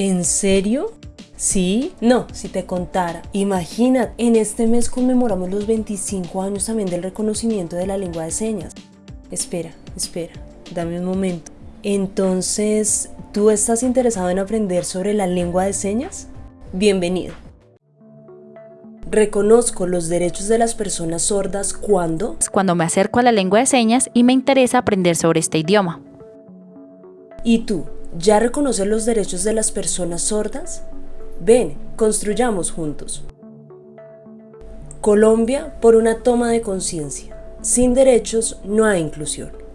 ¿En serio? ¿Sí? No, si te contara. Imagina, en este mes conmemoramos los 25 años también del reconocimiento de la lengua de señas. Espera, espera, dame un momento. Entonces, ¿tú estás interesado en aprender sobre la lengua de señas? Bienvenido. Reconozco los derechos de las personas sordas cuando... Cuando me acerco a la lengua de señas y me interesa aprender sobre este idioma. ¿Y tú? ¿Ya reconoces los derechos de las personas sordas? Ven, construyamos juntos. Colombia por una toma de conciencia. Sin derechos no hay inclusión.